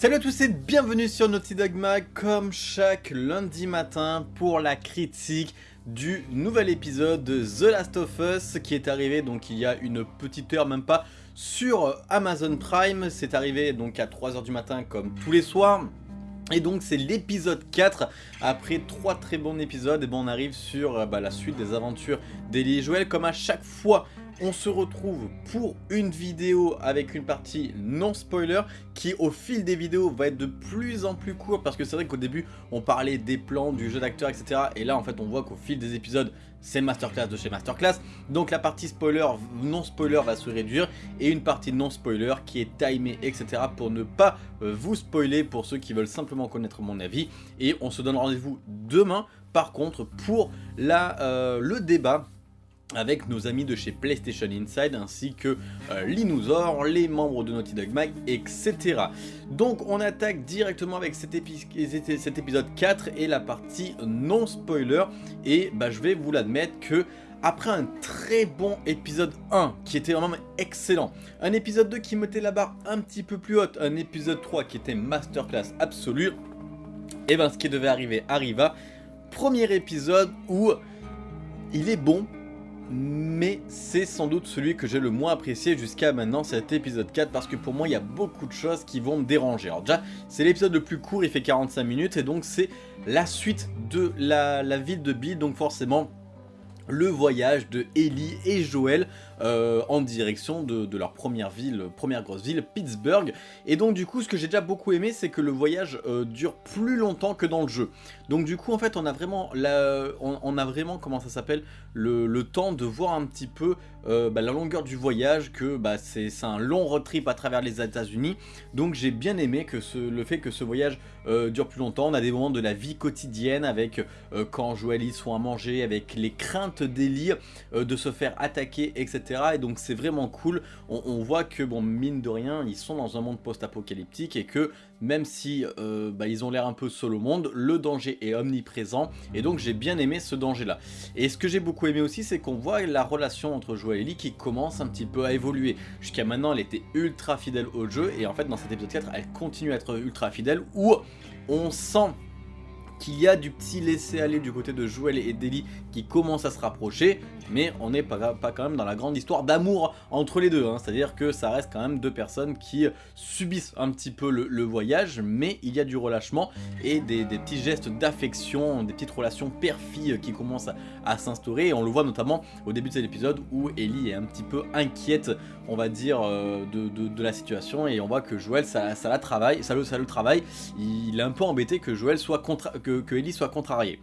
Salut à tous et bienvenue sur Naughty Dog Mag comme chaque lundi matin pour la critique du nouvel épisode de The Last of Us qui est arrivé donc il y a une petite heure même pas sur Amazon Prime. C'est arrivé donc à 3h du matin comme tous les soirs. Et donc c'est l'épisode 4, après trois très bons épisodes, et bon on arrive sur euh, bah, la suite des aventures d'Ellie et Joël, comme à chaque fois on se retrouve pour une vidéo avec une partie non spoiler qui au fil des vidéos va être de plus en plus court parce que c'est vrai qu'au début on parlait des plans, du jeu d'acteur etc et là en fait on voit qu'au fil des épisodes c'est masterclass de chez masterclass. Donc la partie spoiler, non spoiler va se réduire et une partie non spoiler qui est timée etc pour ne pas euh, vous spoiler pour ceux qui veulent simplement connaître mon avis. Et on se donne rendez-vous demain par contre pour la, euh, le débat avec nos amis de chez PlayStation Inside ainsi que euh, les membres de Naughty Dog Mag, etc. Donc on attaque directement avec cet, épisode 4 et la partie non spoiler et bah, je vais vous l'admettre que après un très bon épisode 1 qui était vraiment excellent, un épisode 2 qui mettait la barre un petit peu plus haute, un épisode 3 qui était masterclass absolue, et ben ce qui devait arriver arriva, premier épisode où il est bon mais c'est sans doute celui que j'ai le moins apprécié jusqu'à maintenant cet épisode 4 parce que pour moi il y a beaucoup de choses qui vont me déranger. Alors déjà c'est l'épisode le plus court, il fait 45 minutes et donc c'est la suite de la, la ville de Bill donc forcément le voyage de Ellie et Joël euh, en direction de, leur première ville, première grosse ville, Pittsburgh. Et donc du coup, ce que j'ai déjà beaucoup aimé, c'est que le voyage euh, dure plus longtemps que dans le jeu. Donc du coup, en fait, on a vraiment, la, on, a vraiment comment ça s'appelle, le, temps de voir un petit peu euh, bah, la longueur du voyage, que bah, c'est un long road trip à travers les états unis Donc j'ai bien aimé que le fait que ce voyage dure plus longtemps. On a des moments de la vie quotidienne avec quand Joël y sont à manger, avec les craintes d'Ellie de se faire attaquer, etc. Et donc c'est vraiment cool. On, voit que, bon, mine de rien, ils sont dans un monde post-apocalyptique et que même si euh, bah, ils ont l'air un peu seuls au monde, le danger est omniprésent. Et donc j'ai bien aimé ce danger-là. Et ce que j'ai beaucoup aimé aussi, c'est qu'on voit la relation entre Joël et Ellie qui commence un petit peu à évoluer. Jusqu'à maintenant, elle était ultra fidèle au jeu. Et en fait, dans cet épisode 4, elle continue à être ultra fidèle. Où on sent qu'il y a du petit laisser-aller du côté de Joël et d'Ellie qui commence à se rapprocher, mais on n'est pas, quand même dans la grande histoire d'amour entre les deux, hein. c'est-à-dire que ça reste quand même deux personnes qui subissent un petit peu le, voyage, mais il y a du relâchement et des, petits gestes d'affection, des petites relations père-fille qui commencent à, s'instaurer, et on le voit notamment au début de cet épisode où Ellie est un petit peu inquiète, on va dire, euh, de, la situation, et on voit que Joël, ça, la travaille, ça le, travaille, il est un peu embêté que Joël soit contre que, Ellie soit contrariée.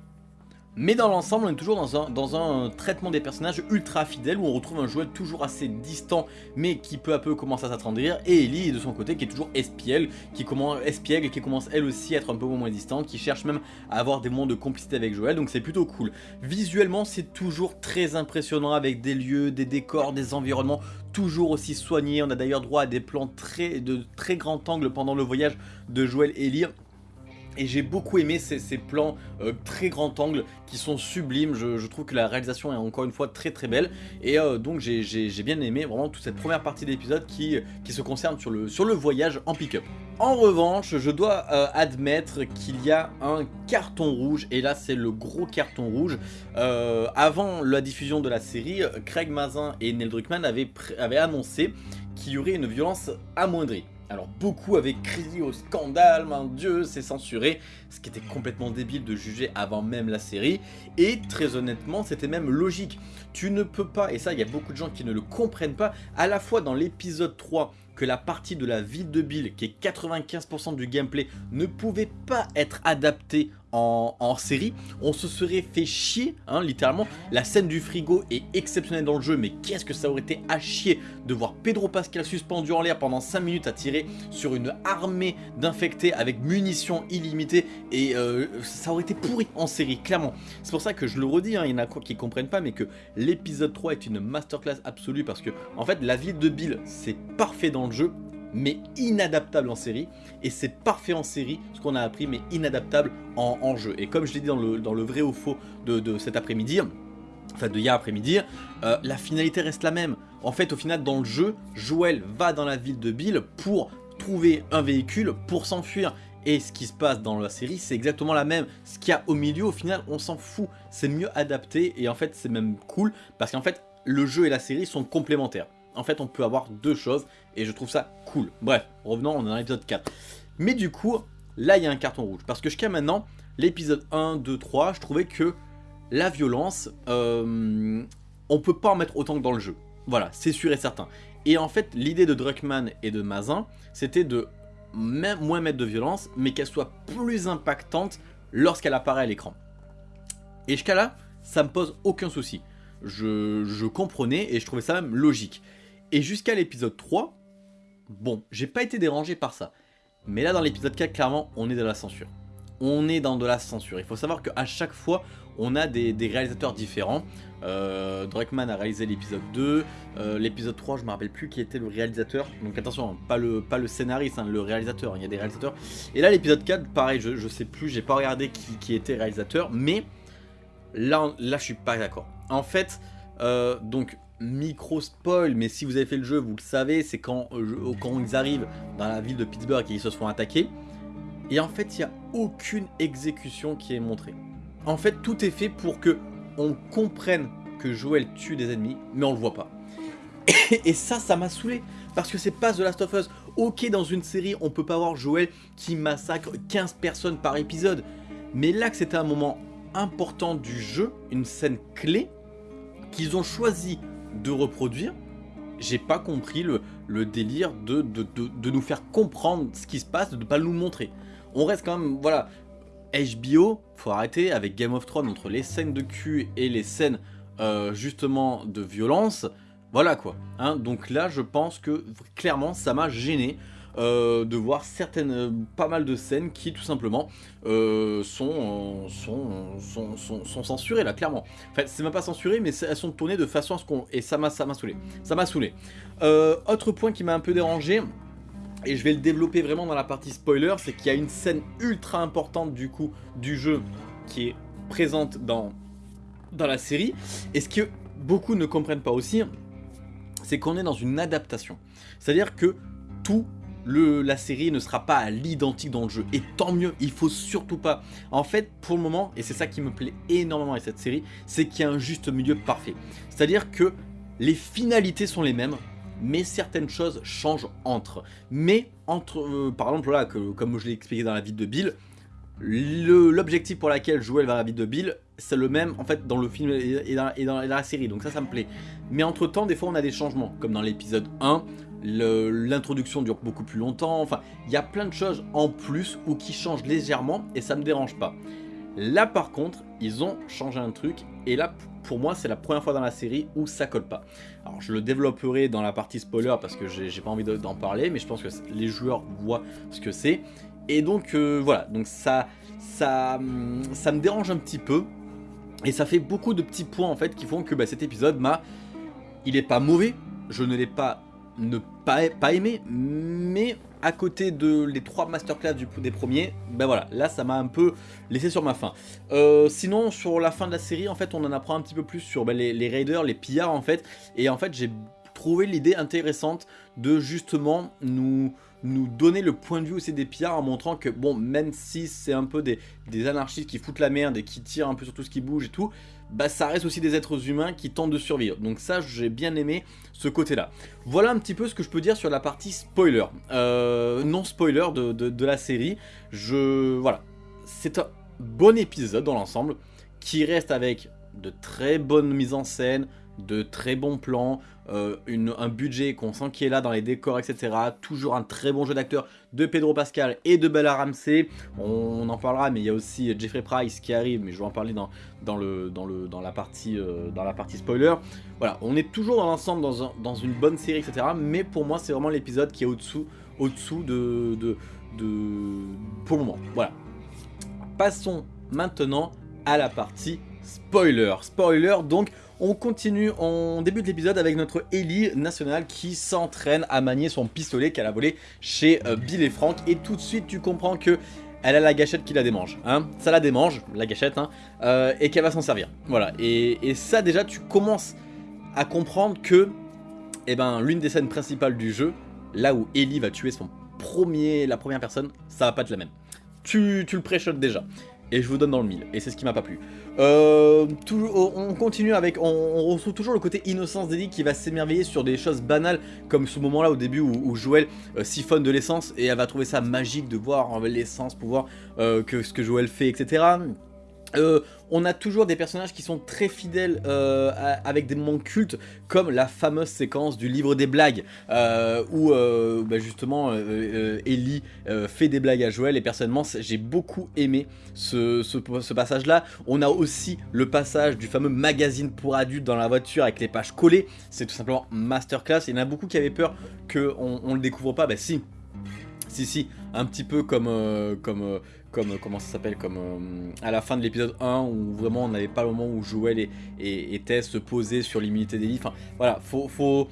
Mais dans l'ensemble, on est toujours dans un, un, traitement des personnages ultra fidèle où on retrouve un joueur toujours assez distant mais qui peu à peu commence à s'attendrir et Ellie de son côté qui est toujours espiègle, qui commence, qui commence elle aussi à être un peu moins distante, qui cherche même à avoir des moments de complicité avec Joël donc c'est plutôt cool. Visuellement c'est toujours très impressionnant avec des lieux, des décors, des environnements toujours aussi soignés, on a d'ailleurs droit à des plans très, de très grand angle pendant le voyage de Joël et Ellie et j'ai beaucoup aimé ces, plans euh, très grand angle qui sont sublimes, je, trouve que la réalisation est encore une fois très très belle et euh, donc j'ai bien aimé vraiment toute cette première partie de l'épisode qui, se concerne sur le, voyage en pick-up. En revanche, je dois euh, admettre qu'il y a un carton rouge, et là c'est le gros carton rouge. avant la diffusion de la série, Craig Mazin et Neil Druckmann avaient annoncé qu'il y aurait une violence amoindrie. Alors beaucoup avaient crié au scandale, mon dieu, c'est censuré, ce qui était complètement débile de juger avant même la série, et très honnêtement c'était même logique. Tu ne peux pas, et ça il y a beaucoup de gens qui ne le comprennent pas, à la fois dans l'épisode 3 que la partie de la ville de Bill, qui est 95% du gameplay, ne pouvait pas être adaptée en, série, on se serait fait chier, hein, littéralement. La scène du frigo est exceptionnelle dans le jeu, mais qu'est-ce que ça aurait été à chier de voir Pedro Pascal suspendu en l'air pendant 5 minutes à tirer sur une armée d'infectés avec munitions illimitées, et euh, ça aurait été pourri en série, clairement. C'est pour ça que je le redis, hein, il y en a qui comprennent pas, mais que l'épisode 3 est une masterclass absolue, parce que en fait la ville de Bill, c'est parfait dans le jeu, mais inadaptable en série. Et c'est parfait en série, ce qu'on a appris, mais inadaptable en, jeu. Et comme je l'ai dit dans le, dans le vrai ou faux de, cet après-midi, enfin de hier après-midi, euh, la finalité reste la même. En fait, au final, dans le jeu, Joël va dans la ville de Bill pour trouver un véhicule pour s'enfuir. Et ce qui se passe dans la série, c'est exactement la même. Ce qu'il y a au milieu, au final, on s'en fout. C'est mieux adapté et en fait, c'est même cool parce qu'en fait, le jeu et la série sont complémentaires. En fait, on peut avoir deux choses et je trouve ça cool. Bref, revenons, on est dans l'épisode 4. Mais du coup, là, il y a un carton rouge. Parce que jusqu'à maintenant, l'épisode 1, 2, 3, je trouvais que la violence, euh, on peut pas en mettre autant que dans le jeu. Voilà, c'est sûr et certain. Et en fait, l'idée de Druckmann et de Mazin, c'était de même moins mettre de violence, mais qu'elle soit plus impactante lorsqu'elle apparaît à l'écran. Et jusqu'à là, ça me pose aucun souci. Je, je, comprenais et je trouvais ça même logique. Et jusqu'à l'épisode 3, bon, j'ai pas été dérangé par ça. Mais là, dans l'épisode 4, clairement, on est dans la censure. On est dans de la censure. Il faut savoir qu'à chaque fois, on a des, réalisateurs différents. Euh, a réalisé l'épisode 2, euh, l'épisode 3 je me rappelle plus qui était le réalisateur, donc attention, hein, pas le, scénariste, hein, le réalisateur, il y a des réalisateurs. Et là l'épisode 4, pareil, je, je sais plus, j'ai pas regardé qui, était réalisateur, mais là, là je suis pas d'accord. En fait, euh, donc micro spoil, mais si vous avez fait le jeu, vous le savez, c'est quand, euh, quand ils arrivent dans la ville de Pittsburgh et ils se font attaquer. Et en fait, il n'y a aucune exécution qui est montrée. En fait, tout est fait pour que on comprenne que Joel tue des ennemis, mais on le voit pas. Et, ça, ça m'a saoulé. Parce que c'est pas The Last of Us. Ok, dans une série, on peut pas voir Joel qui massacre 15 personnes par épisode. Mais là que c'était un moment important du jeu, une scène clé, qu'ils ont choisi de reproduire, j'ai pas compris le, délire de, de, nous faire comprendre ce qui se passe, de ne pas nous montrer. On reste quand même, voilà, HBO, faut arrêter avec Game of Thrones entre les scènes de cul et les scènes euh, justement de violence. Voilà quoi. Hein. Donc là, je pense que clairement, ça m'a gêné. Euh, de voir certaines, euh, pas mal de scènes qui tout simplement sont, sont, sont, censurées là, clairement. Enfin, c'est même pas censuré, mais elles sont tournées de façon à ce qu'on... Et ça m'a saoulé. Ça m'a saoulé. autre point qui m'a un peu dérangé, et je vais le développer vraiment dans la partie spoiler, c'est qu'il y a une scène ultra importante du coup du jeu qui est présente dans, dans la série. Et ce que beaucoup ne comprennent pas aussi, c'est qu'on est dans une adaptation. C'est-à-dire que tout la série ne sera pas à l'identique dans le jeu. Et tant mieux, il faut surtout pas. En fait, pour le moment, et c'est ça qui me plaît énormément avec cette série, c'est qu'il y a un juste milieu parfait. C'est-à-dire que les finalités sont les mêmes, mais certaines choses changent entre. Mais entre, euh, par exemple là, comme je l'ai expliqué dans la vidéo de Bill, l'objectif pour laquelle va à la vie de Bill, c'est le même en fait dans le film et dans, et dans, la série, donc ça ça me plaît. Mais entre temps, des fois on a des changements, comme dans l'épisode 1, l'introduction dure beaucoup plus longtemps, enfin il y a plein de choses en plus ou qui changent légèrement et ça me dérange pas. Là par contre, ils ont changé un truc et là pour moi c'est la première fois dans la série où ça colle pas. Alors je le développerai dans la partie spoiler parce que j'ai pas envie d'en parler mais je pense que les joueurs voient ce que c'est. Et donc euh, voilà, donc ça, ça, ça me dérange un petit peu et ça fait beaucoup de petits points en fait qui font que bah, cet épisode. Il est pas mauvais, je ne l'ai pas ne pas, pas aimé, mais à côté de les trois masterclass du, des premiers, ben voilà, là ça m'a un peu laissé sur ma faim. Euh, sinon, sur la fin de la série, en fait, on en apprend un petit peu plus sur ben, les, les, raiders, les pillards, en fait, et en fait, j'ai trouvé l'idée intéressante de justement nous nous donner le point de vue aussi des pillards en montrant que bon même si c'est un peu des, anarchistes qui foutent la merde et qui tirent un peu sur tout ce qui bouge et tout bah ça reste aussi des êtres humains qui tentent de survivre. Donc ça, j'ai bien aimé ce côté-là. Voilà un petit peu ce que je peux dire sur la partie spoiler. Euh, non spoiler de, de, la série. Je... Voilà. C'est un bon épisode dans l'ensemble qui reste avec de très bonnes mises en scène, de très bons plans, euh, un budget qu'on sent qui est là dans les décors, etc. Toujours un très bon jeu d'acteur de Pedro Pascal et de Bella Ramsey. On, en parlera, mais il y a aussi Jeffrey Price qui arrive, mais je vais en parler dans, euh, la partie spoiler. Voilà, on est toujours dans l'ensemble dans, une bonne série, etc. Mais pour moi, c'est vraiment l'épisode qui est au-dessous au -dessous de, de, de... Pour le moment, voilà. Passons maintenant à la partie spoiler. Spoiler, donc on continue, on débute l'épisode avec notre Ellie nationale qui s'entraîne à manier son pistolet qu'elle a volé chez euh, Bill et Frank. Et tout de suite, tu comprends que elle a la gâchette qui la démange. Hein ça la démange, la gâchette, hein, euh, et qu'elle va s'en servir. Voilà, et, ça déjà, tu commences à comprendre que eh ben, l'une des scènes principales du jeu, là où Ellie va tuer son premier, la première personne, ça va pas être la même. Tu, tu le pré déjà. Et je vous donne dans le mille, et c'est ce qui m'a pas plu. Euh, on continue avec, on, retrouve toujours le côté innocence d'Ellie qui va s'émerveiller sur des choses banales comme ce moment là au début où, Joël euh, siphonne de l'essence et elle va trouver ça magique de voir l'essence, pouvoir euh, que ce que Joël fait, etc. Euh, on a toujours des personnages qui sont très fidèles euh, avec des moments cultes comme la fameuse séquence du livre des blagues euh, où bah, justement Ellie fait des blagues à Joël et personnellement j'ai beaucoup aimé ce, passage là. On a aussi le passage du fameux magazine pour adultes dans la voiture avec les pages collées, c'est tout simplement masterclass. Il y en a beaucoup qui avaient peur qu'on on le découvre pas, bah si, si si, un petit peu comme, comme comme euh, comment ça s'appelle comme euh, à la fin de l'épisode 1 où vraiment on n'avait pas le moment où Joël et, et, Tess se posaient sur l'immunité d'Ellie. Enfin voilà, faut, faut,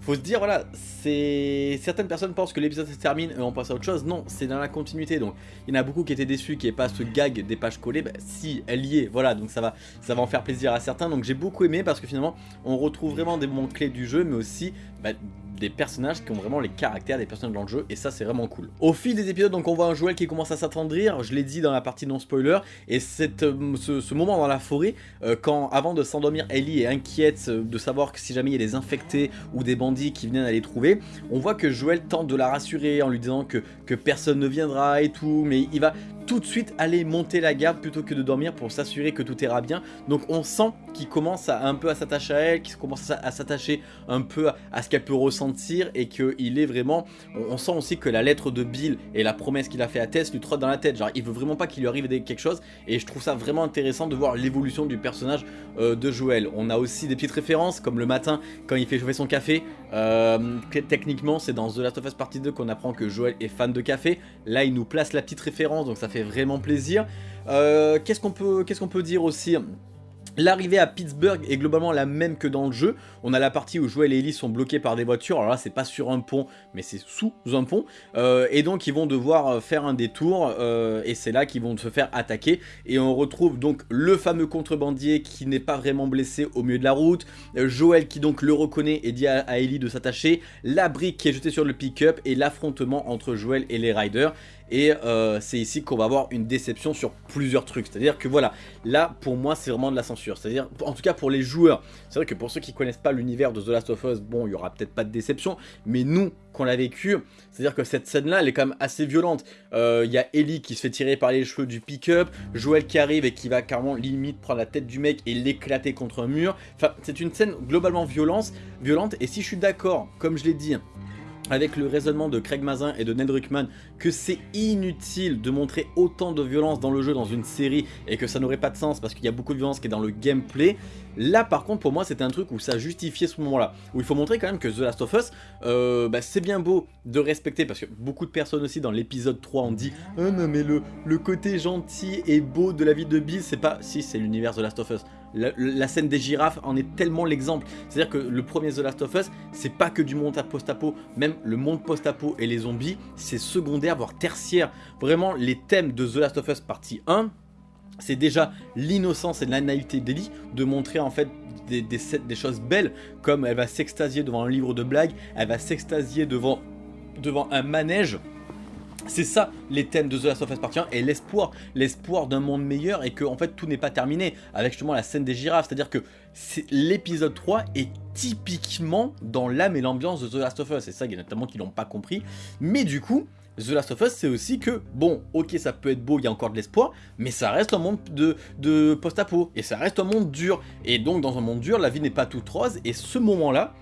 faut se dire voilà, c'est certaines personnes pensent que l'épisode se termine et on passe à autre chose. Non, c'est dans la continuité. Donc il y en a beaucoup qui étaient déçus qu'il n'y ait pas ce gag des pages collées. Bah, si, elle y est, voilà, donc ça va, ça va en faire plaisir à certains. Donc j'ai beaucoup aimé parce que finalement on retrouve vraiment des moments clés du jeu, mais aussi bah, des personnages qui ont vraiment les caractères des personnages dans le jeu et ça c'est vraiment cool. Au fil des épisodes donc on voit un Joël qui commence à s'attendrir, je l'ai dit dans la partie non spoiler et cette, euh, ce, moment dans la forêt euh, quand avant de s'endormir Ellie est inquiète euh, de savoir que si jamais il y a des infectés ou des bandits qui viennent à les trouver, on voit que Joël tente de la rassurer en lui disant que, que personne ne viendra et tout mais il va tout de suite aller monter la garde plutôt que de dormir pour s'assurer que tout ira bien. Donc on sent qu'il commence à, un peu à s'attacher à elle, qu'il commence à, s'attacher un peu à, ce qu'elle peut ressentir et qu'il est vraiment... On, sent aussi que la lettre de Bill et la promesse qu'il a fait à Tess lui trottent dans la tête. Genre il veut vraiment pas qu'il lui arrive quelque chose et je trouve ça vraiment intéressant de voir l'évolution du personnage euh, de Joël. On a aussi des petites références comme le matin quand il fait chauffer son café. Euh, techniquement c'est dans The Last of Us Partie 2 qu'on apprend que Joël est fan de café. Là il nous place la petite référence donc ça fait vraiment plaisir. Euh, qu'est-ce qu'on peut, qu'est-ce qu'on peut dire aussi? L'arrivée à Pittsburgh est globalement la même que dans le jeu. On a la partie où Joel et Ellie sont bloqués par des voitures. Alors là, c'est pas sur un pont, mais c'est sous un pont. Euh, et donc, ils vont devoir euh, faire un détour. et c'est là qu'ils vont se faire attaquer. Et on retrouve donc le fameux contrebandier qui n'est pas vraiment blessé au milieu de la route. Joel qui donc le reconnaît et dit à, Ellie de s'attacher. La brique qui est jetée sur le pick-up. Et l'affrontement entre Joel et les riders. Et euh, c'est ici qu'on va avoir une déception sur plusieurs trucs. C'est-à-dire que voilà, là pour moi c'est vraiment de la censure. C'est-à-dire, en tout cas pour les joueurs, c'est vrai que pour ceux qui connaissent pas l'univers de The Last of Us, bon il y aura peut-être pas de déception. Mais nous, qu'on l'a vécu, c'est-à-dire que cette scène là elle est quand même assez violente. Euh, il y a Ellie qui se fait tirer par les cheveux du pick-up, Joel qui arrive et qui va carrément limite prendre la tête du mec et l'éclater contre un mur. Enfin c'est une scène globalement violente, violente et si je suis d'accord, comme je l'ai dit, avec le raisonnement de Craig Mazin et de Ned Ruckman que c'est inutile de montrer autant de violence dans le jeu dans une série et que ça n'aurait pas de sens parce qu'il y a beaucoup de violence qui est dans le gameplay. Là par contre pour moi c'était un truc où ça justifiait ce moment là où il faut montrer quand même que The Last of Us euh, bah, c'est bien beau de respecter parce que beaucoup de personnes aussi dans l'épisode 3 ont dit oh non mais le, le côté gentil et beau de la vie de Bill c'est pas si c'est l'univers The Last of Us la, scène des girafes en est tellement l'exemple. C'est-à-dire que le premier The Last of Us, c'est pas que du monde post-apo, même le monde post-apo et les zombies, c'est secondaire, voire tertiaire. Vraiment, les thèmes de The Last of Us partie 1, c'est déjà l'innocence et la naïveté de montrer en fait des, des, choses belles comme elle va s'extasier devant un livre de blagues, elle va s'extasier devant, devant un manège c'est ça les thèmes de The Last of Us Part 1 et l'espoir, l'espoir d'un monde meilleur et que en fait tout n'est pas terminé avec justement la scène des girafes, c'est à dire que l'épisode 3 est typiquement dans l'âme et l'ambiance de The Last of Us, et ça il y a notamment qui l'ont pas compris, mais du coup The Last of Us c'est aussi que bon ok ça peut être beau, il y a encore de l'espoir, mais ça reste un monde de, de post-apo et ça reste un monde dur, et donc dans un monde dur la vie n'est pas toute rose. Et ce moment là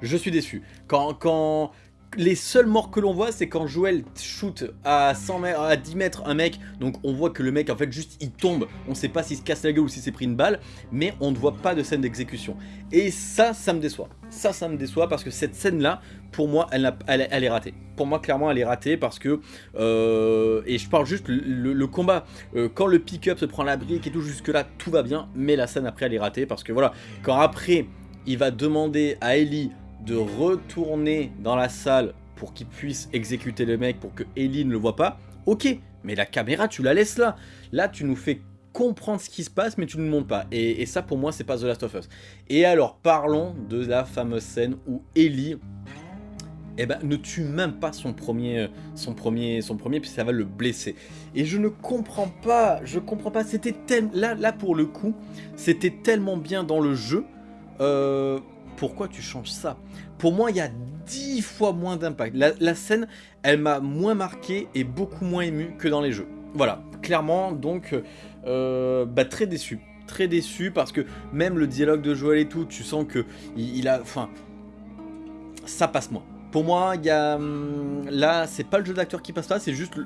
je suis déçu. Quand, quand, les seuls morts que l'on voit c'est quand Joël shoot à 100 mètres, à 10 mètres un mec. Donc on voit que le mec en fait juste il tombe. On sait pas s'il se casse la gueule ou s'il s'est pris une balle mais on ne voit pas de scène d'exécution. Et ça ça me déçoit. Ça ça me déçoit parce que cette scène là pour moi elle, est ratée. Pour moi clairement elle est ratée parce que euh, et je parle juste le, combat euh, quand le pick-up se prend la brique et tout jusque là tout va bien mais la scène après elle est ratée parce que voilà quand après il va demander à Ellie de retourner dans la salle pour qu'il puisse exécuter le mec, pour que Ellie ne le voit pas, ok, mais la caméra tu la laisses là. Là tu nous fais comprendre ce qui se passe mais tu ne le montres pas. Et, ça pour moi c'est pas The Last of Us. Et alors parlons de la fameuse scène où Ellie eh ben, ne tue même pas son premier, euh, son premier, son premier, puis ça va le blesser. Et je ne comprends pas, je comprends pas, c'était tellement, là, là pour le coup, c'était tellement bien dans le jeu, euh, pourquoi tu changes ça? Pour moi, il y a dix fois moins d'impact. La, scène, elle m'a moins marqué et beaucoup moins ému que dans les jeux. Voilà, clairement, donc, euh, bah, très déçu. Très déçu parce que même le dialogue de Joël et tout, tu sens que il a, enfin, ça passe moins. Pour moi, il y a... Hum, là, c'est pas le jeu d'acteur qui passe pas, c'est juste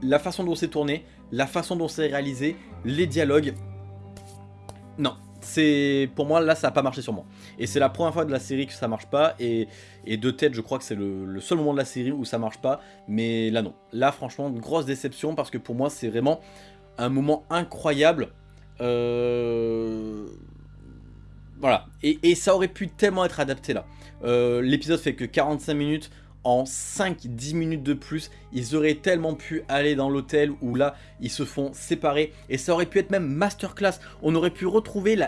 la façon dont c'est tourné, la façon dont c'est réalisé, les dialogues. Non, c'est pour moi là ça n'a pas marché sur moi et c'est la première fois de la série que ça marche pas. Et, de tête je crois que c'est le, seul moment de la série où ça marche pas. Mais là non. Là franchement grosse déception parce que pour moi c'est vraiment un moment incroyable. Euh, voilà. Et, ça aurait pu tellement être adapté là. Euh, l'épisode fait que 45 minutes en 5-10 minutes de plus, ils auraient tellement pu aller dans l'hôtel où là, ils se font séparer. Et ça aurait pu être même masterclass. On aurait pu retrouver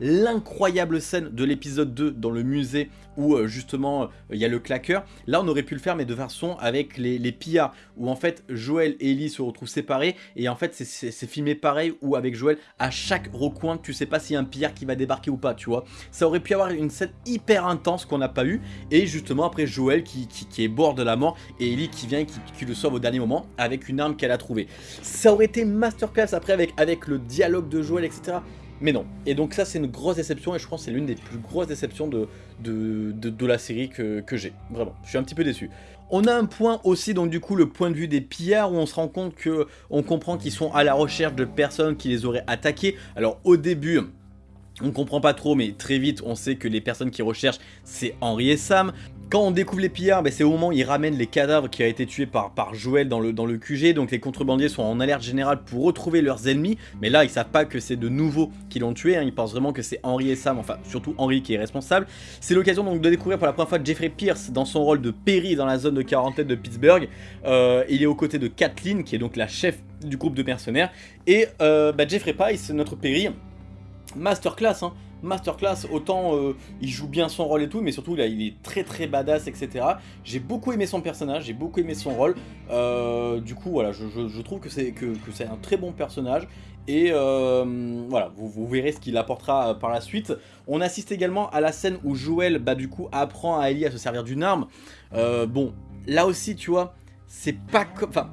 l'incroyable scène de l'épisode 2 dans le musée où euh, justement euh, il y a le claqueur. Là, on aurait pu le faire mais de façon avec les, les pillards où en fait Joël et Ellie se retrouvent séparés. Et en fait, c'est filmé pareil où avec Joël, à chaque recoin, tu sais pas s'il y a un pillard qui va débarquer ou pas, tu vois. Ça aurait pu avoir une scène hyper intense qu'on n'a pas eu. Et justement après Joël qui qui est bord de la mort et Ellie qui vient qui, le sauve au dernier moment avec une arme qu'elle a trouvée. Ça aurait été masterclass après avec, avec le dialogue de Joel, etc. Mais non. Et donc ça c'est une grosse déception et je pense que c'est l'une des plus grosses déceptions de, de, la série que, j'ai. Vraiment, je suis un petit peu déçu. On a un point aussi, donc du coup, le point de vue des pillards, où on se rend compte que on comprend qu'ils sont à la recherche de personnes qui les auraient attaqués. Alors au début, on comprend pas trop, mais très vite, on sait que les personnes qui recherchent, c'est Henri et Sam. Quand on découvre les pillards, ben, c'est au moment où ils ramènent les cadavres qui ont été tués par, par Joël dans le, QG, donc les contrebandiers sont en alerte générale pour retrouver leurs ennemis, mais là ils savent pas que c'est de nouveaux qui l'ont tué, hein. ils pensent vraiment que c'est Henri et Sam, enfin surtout Henri qui est responsable. C'est l'occasion donc de découvrir pour la première fois Jeffrey Pierce dans son rôle de Perry dans la zone de quarantaine de Pittsburgh. Euh, il est aux côtés de Kathleen qui est donc la chef du groupe de mercenaires, et euh, bah, Jeffrey Price, notre Perry, masterclass hein masterclass, autant euh, il joue bien son rôle et tout, mais surtout là il est très très badass, etc. J'ai beaucoup aimé son personnage, j'ai beaucoup aimé son rôle, euh, du coup voilà, je, trouve que c'est un très bon personnage, et euh, voilà, vous, verrez ce qu'il apportera par la suite. On assiste également à la scène où Joël, bah du coup, apprend à Ellie à se servir d'une arme. bon, là aussi, tu vois, c'est pas comme... Enfin,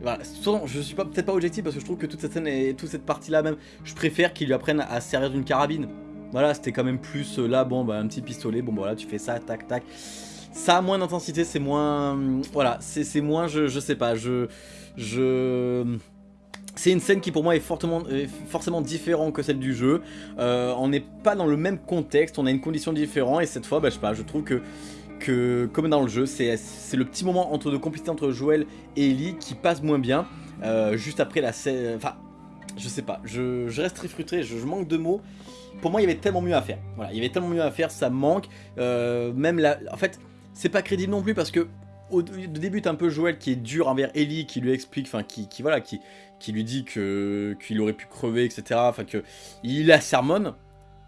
voilà, je suis peut-être pas objectif parce que je trouve que toute cette scène et toute cette partie là même, je préfère qu'il lui apprenne à se servir d'une carabine. Voilà, c'était quand même plus euh, là, bon bah un petit pistolet, bon bah, voilà, tu fais ça, tac tac. Ça a moins d'intensité, c'est moins... Voilà, c'est moins, je, je sais pas, je... je... C'est une scène qui pour moi est fortement, forcément différente que celle du jeu. Euh, on n'est pas dans le même contexte, on a une condition différente et cette fois, bah, je sais pas, je trouve que que, comme dans le jeu, c'est le petit moment entre de complicité entre Joël et Ellie qui passe moins bien, euh, juste après la scène... Enfin, je sais pas, je, reste très frustré, je, manque de mots. Pour moi, il y avait tellement mieux à faire. Voilà, il y avait tellement mieux à faire, ça manque. Euh, même la... En fait, c'est pas crédible non plus parce que au début, un peu Joël qui est dur envers Ellie, qui lui explique, enfin, qui, qui, voilà, qui, qui lui dit qu'il aurait pu crever, etc. Enfin, que il la sermonne.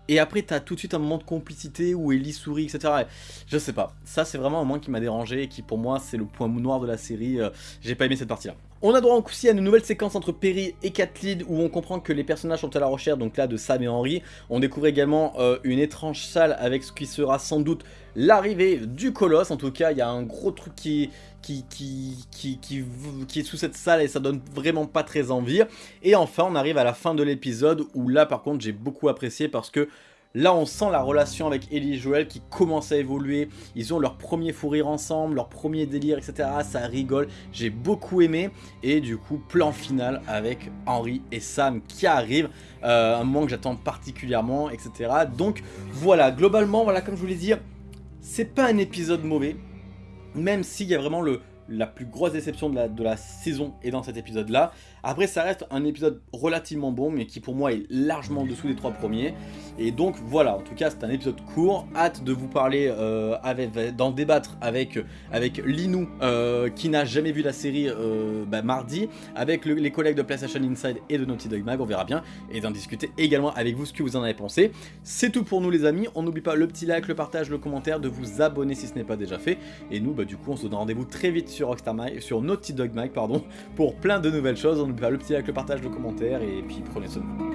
Et après, t'as tout de suite un moment de complicité où Ellie sourit, etc. Je sais pas. Ça, c'est vraiment un moment qui m'a dérangé et qui, pour moi, c'est le point noir de la série. Euh, j'ai pas aimé cette partie-là. On a droit aussi à une nouvelle séquence entre Perry et Kathleen où on comprend que les personnages sont à la recherche donc là de Sam et Henry. On découvre également euh, une étrange salle avec ce qui sera sans doute l'arrivée du colosse. En tout cas, il y a un gros truc qui, qui, qui, qui, qui, est sous cette salle et ça donne vraiment pas très envie. Et enfin, on arrive à la fin de l'épisode où là par contre j'ai beaucoup apprécié parce que Là, on sent la relation avec Ellie et Joël qui commence à évoluer. Ils ont leur premier fou rire ensemble, leur premier délire, etc. Ça rigole. J'ai beaucoup aimé. Et du coup, plan final avec Henri et Sam qui arrivent. Euh, un moment que j'attends particulièrement, etc. Donc voilà, globalement, voilà, comme je vous l'ai dit, c'est pas un épisode mauvais. Même s'il y a vraiment la plus grosse déception de la, saison est dans cet épisode là. Après, ça reste un épisode relativement bon, mais qui pour moi est largement en dessous des trois premiers. Et donc voilà, en tout cas, c'est un épisode court. Hâte de vous parler, euh, d'en débattre avec, avec Linou, euh, qui n'a jamais vu la série euh, bah, mardi, avec les collègues de PlayStation Inside et de Naughty Dog Mag, on verra bien, et d'en discuter également avec vous ce que vous en avez pensé. C'est tout pour nous les amis, on n'oublie pas le petit like, le partage, le commentaire, de vous abonner si ce n'est pas déjà fait. Et nous, bah, du coup, on se donne rendez-vous très vite sur Rockstar sur Naughty Dog Mag, pardon, pour plein de nouvelles choses. Pas le petit like, le partage, le commentaire, et puis prenez soin de vous.